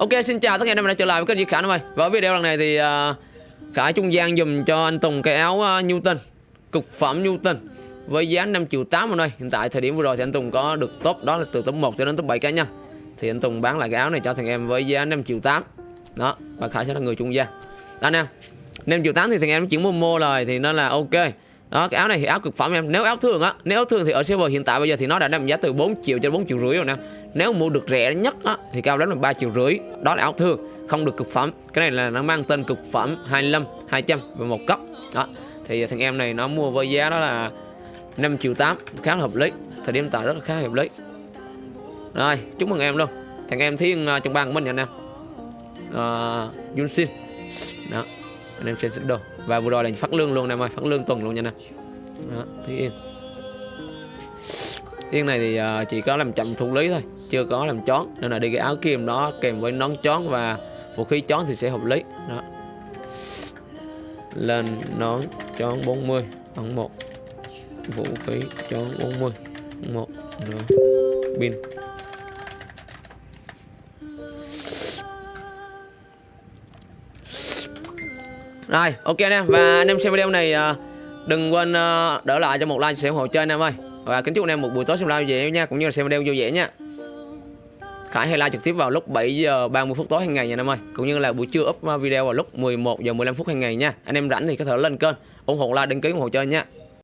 Ok xin chào tất cả anh em đã trở lại với kênh Duy Khải em ơi. Và ở video lần này thì à, uh, Khải trung gian dùm cho anh Tùng cái áo uh, Newton Cực phẩm Newton Với giá 5 triệu 8 ở đây Hiện tại thời điểm vừa rồi thì anh Tùng có được top đó là từ top 1 cho đến top 7 cá nhân Thì anh Tùng bán lại cái áo này cho thằng em với giá 5 triệu 8 Đó và Khải sẽ là người trung gian. Đó anh em 5 triệu 8 thì thằng em chuyển mua mua rồi thì nó là ok đó cái áo này thì áo cực phẩm em. Nếu áo thường á nếu áo thường thì ở server hiện tại bây giờ thì nó đã nằm giá từ 4 triệu cho 4 triệu rưỡi rồi nè. Nếu mua được rẻ nhất á thì cao lắm là 3 triệu rưỡi. Đó là áo thường không được cực phẩm. Cái này là nó mang tên cực phẩm 25 200 và một cấp đó thì thằng em này nó mua với giá đó là 5 triệu 8 khá là hợp lý. Thời điểm tại rất là khá hợp lý. Rồi chúc mừng em luôn. Thằng em thiên ờ, trong bang của mình nha anh em ờ, uh, Yunsin đó anh em xem xích đồ và vừa rồi là phát lương luôn nè em ơi. Phát lương tuần luôn nha nè đó Thúy Yên. Yên này thì uh, chỉ có làm chậm thủ lý thôi chưa có làm chón. Nên là đi cái áo kim đó kèm với nón chón và vũ khí chón thì sẽ hợp lý. Đó. Lên nón chón 40 ấn 1 vũ khí chón 40 một. Pin. Rồi, ok anh em và anh em xem video này à, đừng quên à, đỡ lại cho một like sẽ ủng hộ chơi anh em ơi. Và kính chúc anh em một buổi tối xem live vui vẻ nha, cũng như là xem video vui vẻ nha. Khải hay live trực tiếp vào lúc 7 giờ 30 phút tối hàng ngày nha anh em ơi. Cũng như là buổi trưa up à, video vào lúc 11 giờ 15 phút hàng ngày nha. Anh em rảnh thì có thể lên kênh ủng hộ like đăng ký ủng hộ chơi nha.